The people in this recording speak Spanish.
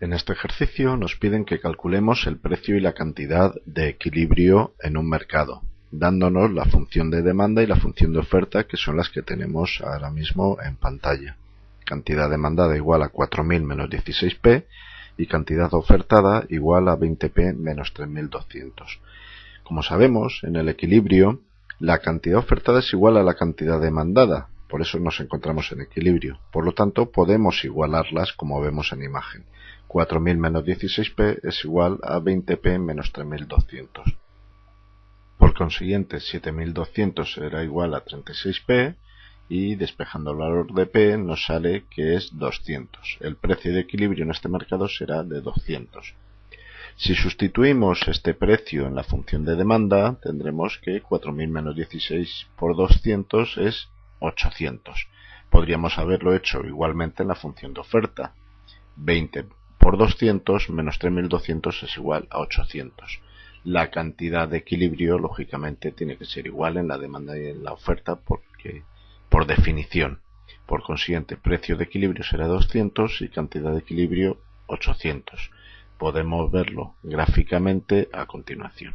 En este ejercicio nos piden que calculemos el precio y la cantidad de equilibrio en un mercado, dándonos la función de demanda y la función de oferta que son las que tenemos ahora mismo en pantalla. Cantidad demandada igual a 4.000 menos 16p y cantidad ofertada igual a 20p menos 3.200. Como sabemos, en el equilibrio, la cantidad ofertada es igual a la cantidad demandada, por eso nos encontramos en equilibrio. Por lo tanto, podemos igualarlas como vemos en imagen. 4000 menos 16p es igual a 20p menos 3200. Por consiguiente, 7200 será igual a 36p y despejando el valor de p nos sale que es 200. El precio de equilibrio en este mercado será de 200. Si sustituimos este precio en la función de demanda, tendremos que 4000 menos 16 por 200 es 800. Podríamos haberlo hecho igualmente en la función de oferta. 20 por 200 menos 3200 es igual a 800. La cantidad de equilibrio, lógicamente, tiene que ser igual en la demanda y en la oferta porque, por definición. Por consiguiente, precio de equilibrio será 200 y cantidad de equilibrio 800. Podemos verlo gráficamente a continuación.